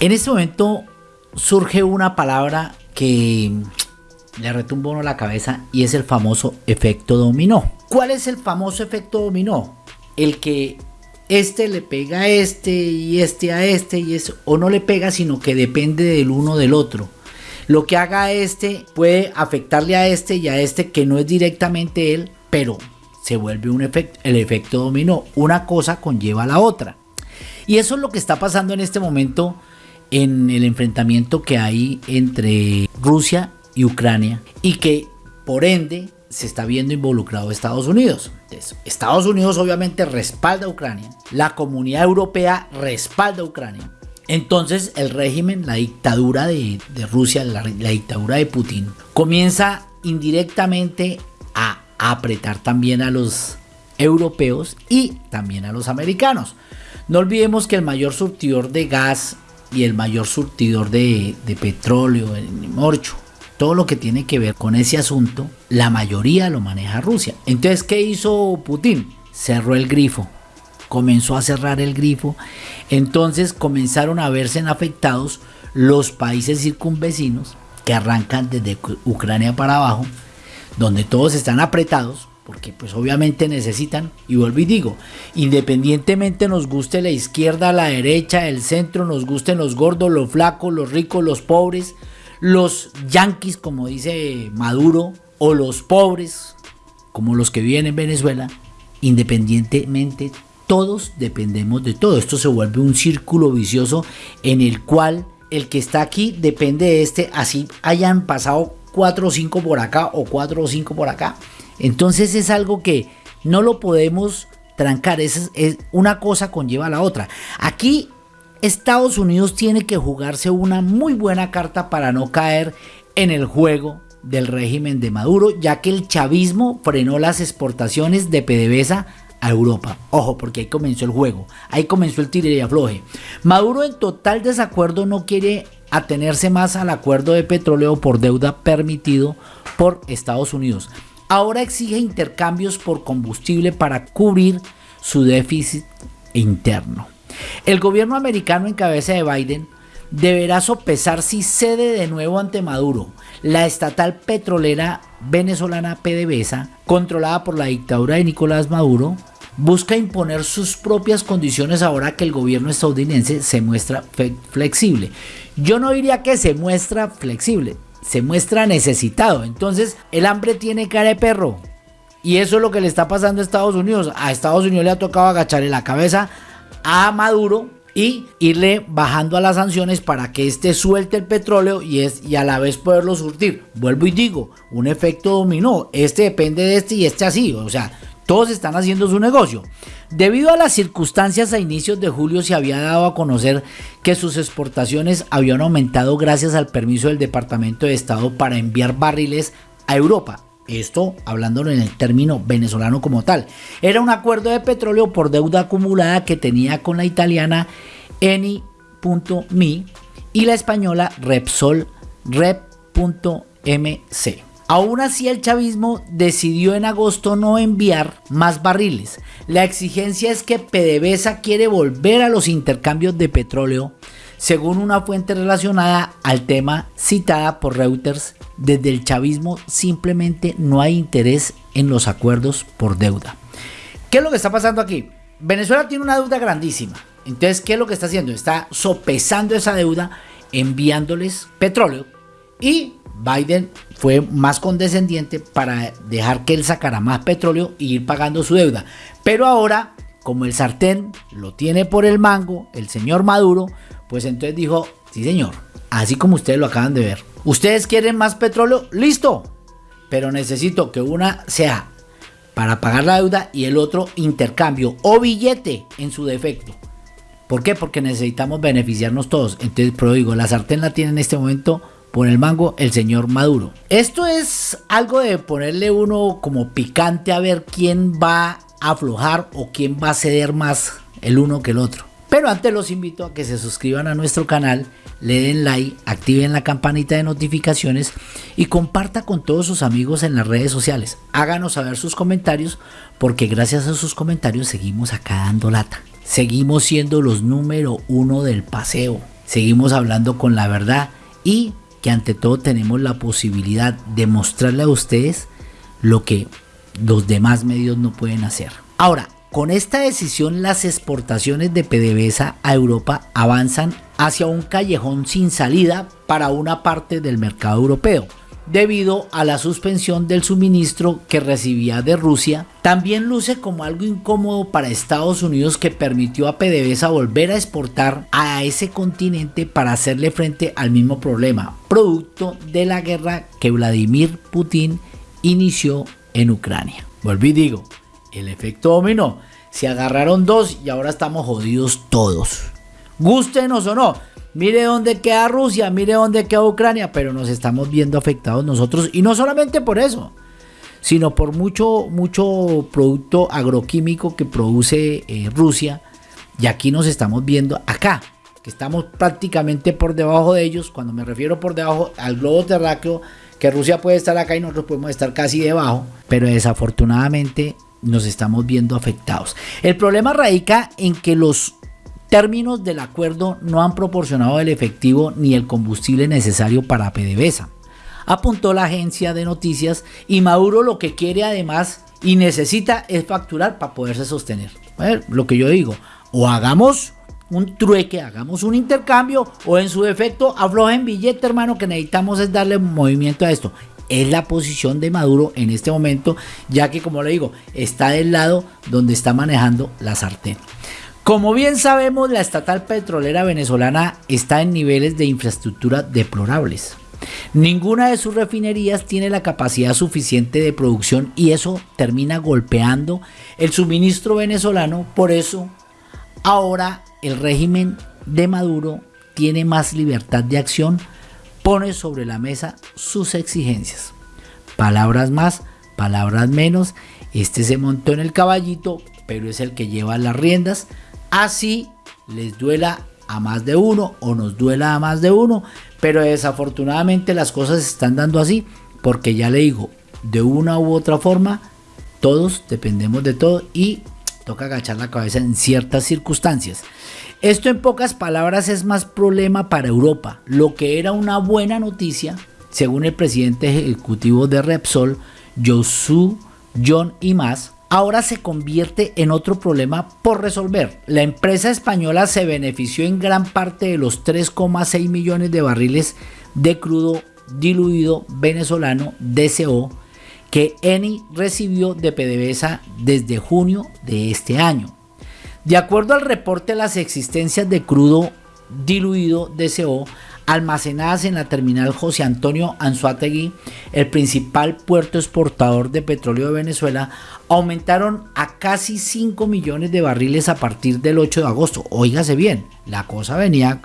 En este momento surge una palabra que le retumba uno la cabeza y es el famoso efecto dominó. ¿Cuál es el famoso efecto dominó? El que este le pega a este y este a este y es o no le pega sino que depende del uno del otro. Lo que haga este puede afectarle a este y a este que no es directamente él, pero se vuelve un efecto, el efecto dominó. Una cosa conlleva a la otra. Y eso es lo que está pasando en este momento en el enfrentamiento que hay entre Rusia y Ucrania y que por ende se está viendo involucrado Estados Unidos. Estados Unidos obviamente respalda a Ucrania, la comunidad europea respalda a Ucrania. Entonces el régimen, la dictadura de, Rusia, la, dictadura de Putin, comienza indirectamente a apretar también a los europeos y también a los americanos. No olvidemos que el mayor surtidor de gas y el mayor surtidor de, de petróleo, el morcho, todo lo que tiene que ver con ese asunto, la mayoría lo maneja Rusia. Entonces, ¿qué hizo Putin? Cerró el grifo, comenzó a cerrar el grifo, entonces comenzaron a verse afectados los países circunvecinos que arrancan desde Ucrania para abajo, donde todos están apretados, porque pues obviamente necesitan, y vuelvo y digo, independientemente nos guste la izquierda, la derecha, el centro, nos gusten los gordos, los flacos, los ricos, los pobres, los yanquis, como dice Maduro, o los pobres, como los que viven en Venezuela, independientemente, todos dependemos de todo. Esto se vuelve un círculo vicioso en el cual el que está aquí depende de este, así hayan pasado 4 o 5 por acá o 4 o 5 por acá. Entonces es algo que no lo podemos trancar, es, una cosa conlleva a la otra. Aquí Estados Unidos tiene que jugarse una muy buena carta para no caer en el juego del régimen de Maduro, ya que el chavismo frenó las exportaciones de PDVSA a Europa. Ojo, porque ahí comenzó el juego, ahí comenzó el tire y. Maduro en total desacuerdo no quiere atenerse más al acuerdo de petróleo por deuda permitido por Estados Unidos. Ahora exige intercambios por combustible para cubrir su déficit interno. El gobierno americano en cabeza de Biden deberá sopesar si cede de nuevo ante Maduro. La estatal petrolera venezolana PDVSA, controlada por la dictadura de Nicolás Maduro, busca imponer sus propias condiciones ahora que el gobierno estadounidense se muestra flexible. Yo no diría que se muestra flexible, se muestra necesitado. Entonces el hambre tiene cara de perro. Y eso es lo que le está pasando a Estados Unidos. A Estados Unidos le ha tocado agacharle la cabeza a Maduro y irle bajando a las sanciones para que éste suelte el petróleo y, es, y a la vez poderlo surtir. Vuelvo y digo, un efecto dominó. Este depende de este y este así. O sea, todos están haciendo su negocio. Debido a las circunstancias a inicios de julio se había dado a conocer que sus exportaciones habían aumentado gracias al permiso del Departamento de Estado para enviar barriles a Europa. Esto hablándolo en el término venezolano como tal. Era un acuerdo de petróleo por deuda acumulada que tenía con la italiana Eni.mi y la española Repsol. Aún así el chavismo decidió en agosto no enviar más barriles. La exigencia es que PDVSA quiere volver a los intercambios de petróleo según una fuente relacionada al tema citada por Reuters, desde el chavismo simplemente no hay interés en los acuerdos por deuda. ¿Qué es lo que está pasando aquí? Venezuela tiene una deuda grandísima. Entonces, ¿qué es lo que está haciendo? Está sopesando esa deuda enviándoles petróleo y Biden fue más condescendiente para dejar que él sacara más petróleo y ir pagando su deuda. Pero ahora, como el sartén lo tiene por el mango, el señor Maduro, pues entonces dijo, sí señor, así como ustedes lo acaban de ver. ¿Ustedes quieren más petróleo? Listo. Pero necesito que una sea para pagar la deuda y el otro intercambio o billete en su defecto. ¿Por qué? Porque necesitamos beneficiarnos todos. Entonces, pero digo, la sartén la tiene en este momento por el mango el señor Maduro. Esto es algo de ponerle uno como picante a ver quién va a aflojar o quién va a ceder más el uno que el otro. Pero antes los invito a que se suscriban a nuestro canal, le den like, activen la campanita de notificaciones y comparta con todos sus amigos en las redes sociales. Háganos saber sus comentarios porque gracias a sus comentarios seguimos acá dando lata. Seguimos siendo los número uno del paseo. seguimos hablando con la verdad y que ante todo tenemos la posibilidad de mostrarle a ustedes lo que los demás medios no pueden hacer. Ahora, con esta decisión las exportaciones de PDVSA a Europa avanzan hacia un callejón sin salida para una parte del mercado europeo debido a la suspensión del suministro que recibía de Rusia, también luce como algo incómodo para Estados Unidos que permitió a PDVSA volver a exportar a ese continente para hacerle frente al mismo problema, producto de la guerra que Vladimir Putin inició en Ucrania. Volví digo, el efecto dominó, se agarraron dos y ahora estamos jodidos todos. Gústenos o no, Mire dónde queda Rusia, mire dónde queda Ucrania, pero nos estamos viendo afectados nosotros y no solamente por eso, sino por mucho, mucho producto agroquímico que produce eh, Rusia y aquí nos estamos viendo acá, que estamos prácticamente por debajo de ellos, cuando me refiero por debajo al globo terráqueo, que Rusia puede estar acá y nosotros podemos estar casi debajo, pero desafortunadamente nos estamos viendo afectados. El problema radica en que los términos del acuerdo no han proporcionado el efectivo ni el combustible necesario para PDVSA. Apuntó la agencia de noticias y Maduro lo que quiere además y necesita es facturar para poderse sostener. lo que yo digo, o hagamos un trueque, hagamos un intercambio o en su defecto aflojen billete hermano que necesitamos es darle movimiento a esto. Es la posición de Maduro en este momento, ya que como le digo, está del lado donde está manejando la sartén. Como bien sabemos, la estatal petrolera venezolana está en niveles de infraestructura deplorables. Ninguna de sus refinerías tiene la capacidad suficiente de producción y eso termina golpeando el suministro venezolano. Por eso, ahora el régimen de Maduro tiene más libertad de acción, pone sobre la mesa sus exigencias. Palabras más, palabras menos. Este se montó en el caballito, pero es el que lleva las riendas así les duela a más de uno o nos duela a más de uno, pero desafortunadamente las cosas se están dando así porque ya le digo, de una u otra forma, todos dependemos de todo y toca agachar la cabeza en ciertas circunstancias. Esto en pocas palabras es más problema para Europa. Lo que era una buena noticia, según el presidente ejecutivo de Repsol, Josu John y más, ahora se convierte en otro problema por resolver. La empresa española se benefició en gran parte de los 3,6 millones de barriles de crudo diluido venezolano DCO que Eni recibió de PDVSA desde junio de este año. De acuerdo al reporte, las existencias de crudo diluido DCO almacenadas en la terminal José Antonio Anzuategui, el principal puerto exportador de petróleo de Venezuela, aumentaron a casi 5 millones de barriles a partir del 8 de agosto. Óigase bien, la cosa venía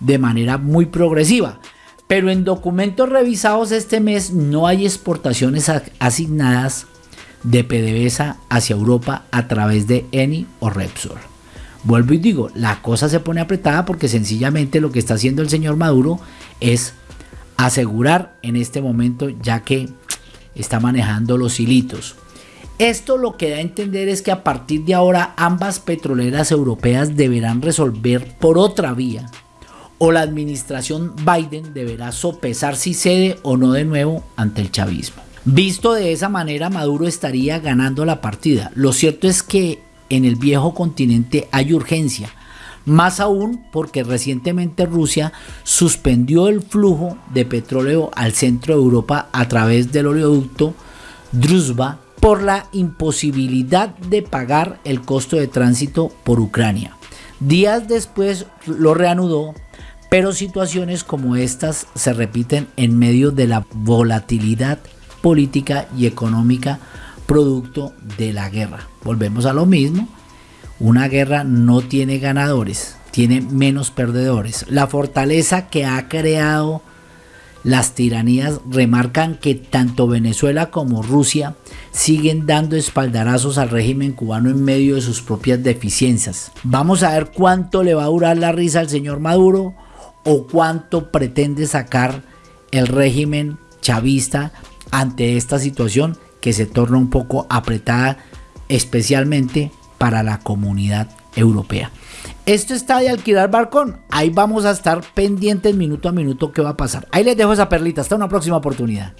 de manera muy progresiva. Pero en documentos revisados este mes no hay exportaciones asignadas de PDVSA hacia Europa a través de Eni o Repsol. Vuelvo y digo, la cosa se pone apretada porque sencillamente lo que está haciendo el señor Maduro es asegurar en este momento ya que está manejando los hilitos. Esto lo que da a entender es que a partir de ahora ambas petroleras europeas deberán resolver por otra vía o la administración Biden deberá sopesar si cede o no de nuevo ante el chavismo. Visto de esa manera, Maduro estaría ganando la partida. Lo cierto es que en el viejo continente hay urgencia. Más aún porque recientemente Rusia suspendió el flujo de petróleo al centro de Europa a través del oleoducto Druzhba por la imposibilidad de pagar el costo de tránsito por Ucrania. Días después lo reanudó, pero situaciones como estas se repiten en medio de la volatilidad política y económica producto de la guerra. Volvemos a lo mismo, una guerra no tiene ganadores, tiene menos perdedores. La fortaleza que ha creado las tiranías remarcan que tanto Venezuela como Rusia siguen dando espaldarazos al régimen cubano en medio de sus propias deficiencias. Vamos a ver cuánto le va a durar la risa al señor Maduro o cuánto pretende sacar el régimen chavista ante esta situación que se torna un poco apretada, especialmente para la comunidad europea. Esto está de alquilar balcón. Ahí vamos a estar pendientes minuto a minuto qué va a pasar. Ahí les dejo esa perlita. Hasta una próxima oportunidad.